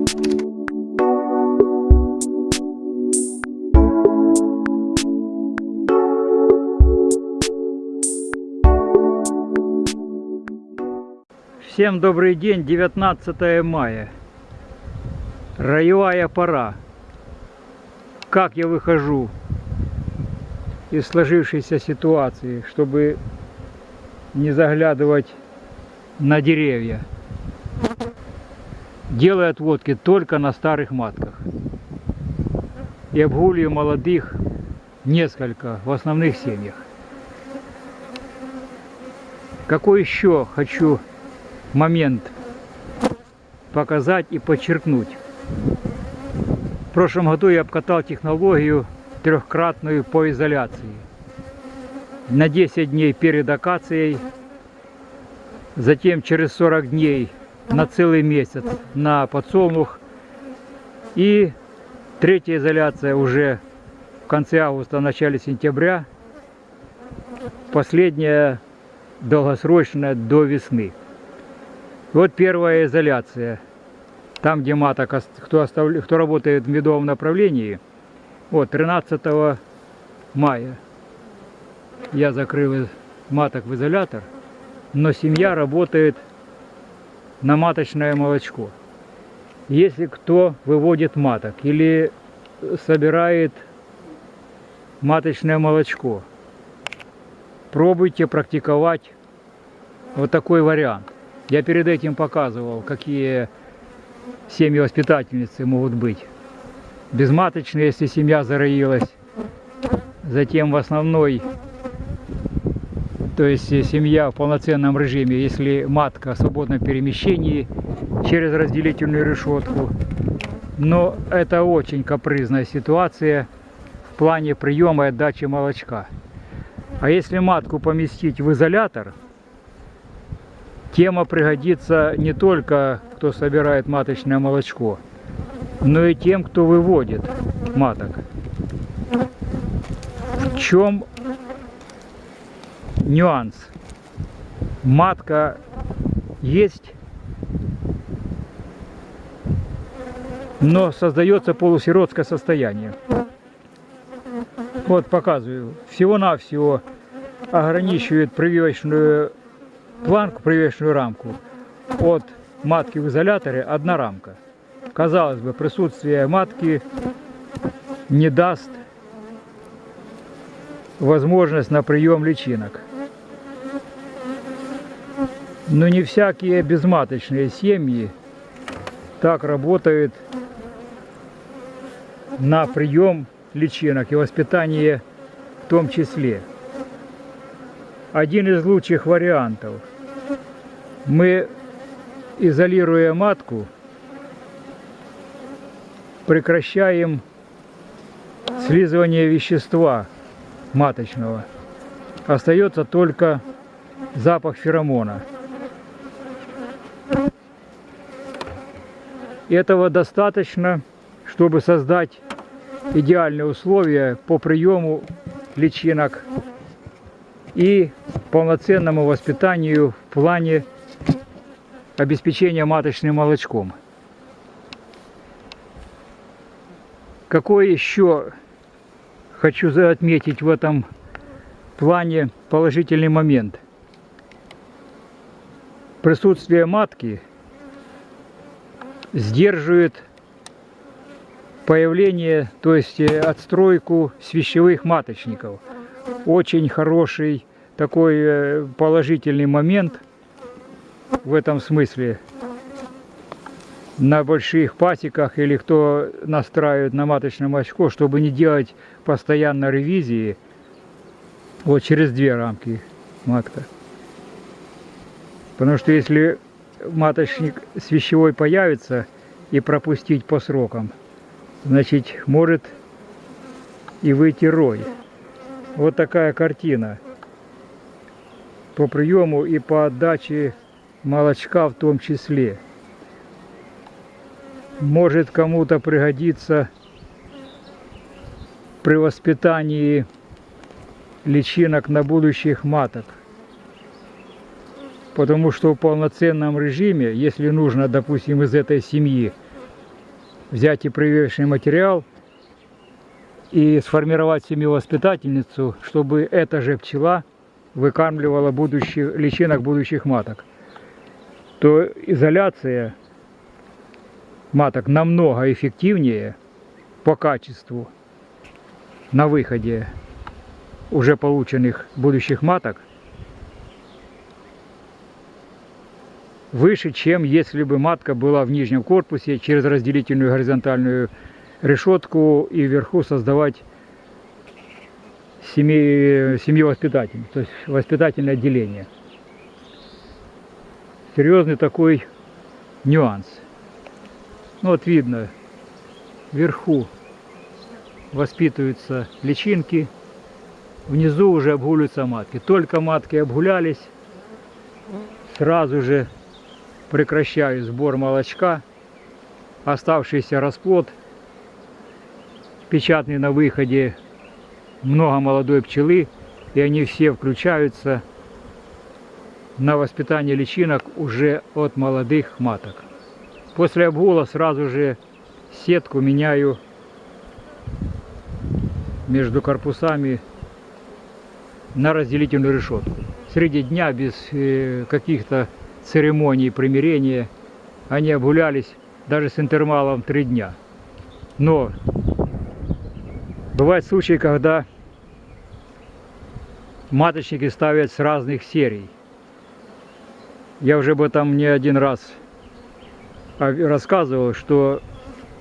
Всем добрый день, 19 мая. Роевая пора. Как я выхожу из сложившейся ситуации, чтобы не заглядывать на деревья. Делаю отводки только на старых матках. И обгуливаю молодых несколько в основных семьях. Какой еще хочу момент показать и подчеркнуть. В прошлом году я обкатал технологию трехкратную по изоляции. На 10 дней перед акацией, затем через 40 дней на целый месяц на подсолнух и третья изоляция уже в конце августа, начале сентября, последняя долгосрочная до весны. Вот первая изоляция. Там, где маток, кто, оставля... кто работает в медовом направлении, вот 13 мая я закрыл маток в изолятор, но семья работает на маточное молочко. Если кто выводит маток или собирает маточное молочко, пробуйте практиковать вот такой вариант. Я перед этим показывал, какие семьи воспитательницы могут быть. Безматочные, если семья зароилась. Затем в основной, то есть семья в полноценном режиме, если матка в свободном перемещении через разделительную решетку. Но это очень капризная ситуация в плане приема и отдачи молочка. А если матку поместить в изолятор, Тема пригодится не только, кто собирает маточное молочко, но и тем, кто выводит маток. В чем нюанс? Матка есть, но создается полусиротское состояние. Вот показываю. Всего-навсего ограничивает прививочную планку, привешенную рамку от матки в изоляторе одна рамка. Казалось бы, присутствие матки не даст возможность на прием личинок. Но не всякие безматочные семьи так работают на прием личинок и воспитание в том числе. Один из лучших вариантов – мы, изолируя матку, прекращаем слизывание вещества маточного. Остается только запах феромона. Этого достаточно, чтобы создать идеальные условия по приему личинок и полноценному воспитанию в плане обеспечения маточным молочком. Какой еще хочу отметить в этом плане положительный момент? Присутствие матки сдерживает появление, то есть э, отстройку свящевых маточников. Очень хороший такой э, положительный момент – в этом смысле на больших пасеках или кто настраивает на маточное молочко, чтобы не делать постоянно ревизии, вот через две рамки матка. Потому что если маточник свящевой появится и пропустить по срокам, значит может и выйти рой. Вот такая картина по приему и по отдаче молочка в том числе. Может кому-то пригодиться при воспитании личинок на будущих маток. Потому что в полноценном режиме, если нужно, допустим, из этой семьи взять и прививочный материал и сформировать семью-воспитательницу, чтобы эта же пчела выкармливала будущих, личинок будущих маток, то изоляция маток намного эффективнее по качеству на выходе уже полученных будущих маток выше, чем если бы матка была в нижнем корпусе через разделительную горизонтальную решетку и вверху создавать семью воспитателей, то есть воспитательное отделение. Серьезный такой нюанс. Ну вот видно, вверху воспитываются личинки, внизу уже обгуливаются матки. Только матки обгулялись, сразу же прекращаю сбор молочка, оставшийся расплод, печатный на выходе, много молодой пчелы, и они все включаются на воспитание личинок уже от молодых маток. После обгула сразу же сетку меняю между корпусами на разделительную решетку. Среди дня без э, каких-то церемонии примирения. Они обгулялись даже с интервалом три дня. Но бывают случаи, когда маточники ставят с разных серий. Я уже об этом не один раз рассказывал, что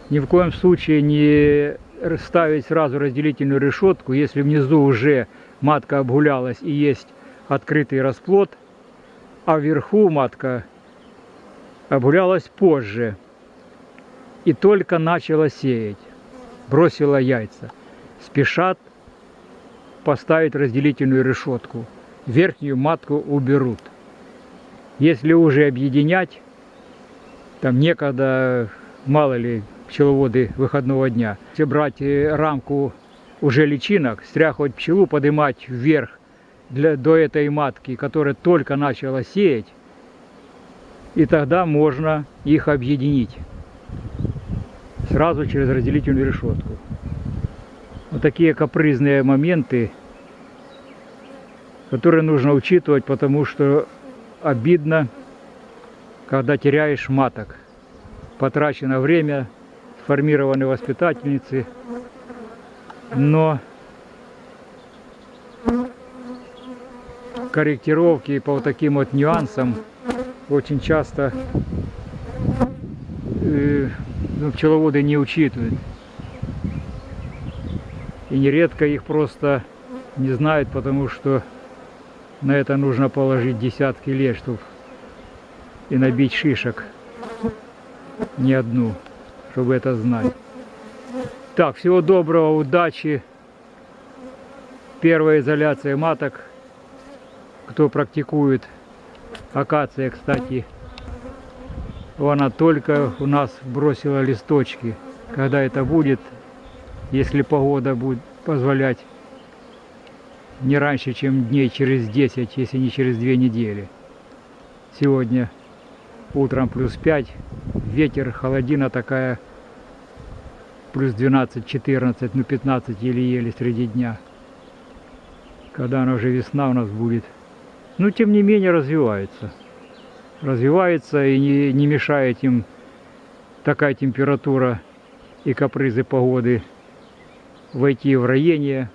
ни в коем случае не ставить сразу разделительную решетку, если внизу уже матка обгулялась и есть открытый расплод – а вверху матка обгулялась позже и только начала сеять, бросила яйца. Спешат поставить разделительную решетку. Верхнюю матку уберут. Если уже объединять, там некогда, мало ли, пчеловоды выходного дня, если брать э, рамку уже личинок, стряхивать пчелу, поднимать вверх для, до этой матки, которая только начала сеять, и тогда можно их объединить сразу через разделительную решетку. Вот такие капризные моменты, которые нужно учитывать, потому что обидно, когда теряешь маток. Потрачено время, сформированы воспитательницы, но корректировки по вот таким вот нюансам очень часто э, ну, пчеловоды не учитывают. И нередко их просто не знают, потому что на это нужно положить десятки лет, чтобы и набить шишек. Не одну, чтобы это знать. Так, всего доброго, удачи. Первая изоляция маток кто практикует. Акация, кстати, она только у нас бросила листочки. Когда это будет, если погода будет позволять, не раньше, чем дней через 10, если не через 2 недели. Сегодня утром плюс 5, ветер, холодина такая, плюс 12-14, ну 15 еле-еле среди дня. Когда она уже весна у нас будет – но тем не менее развивается. Развивается и не, не мешает им такая температура и капризы погоды войти в роение.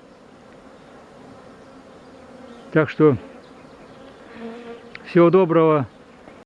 Так что всего доброго.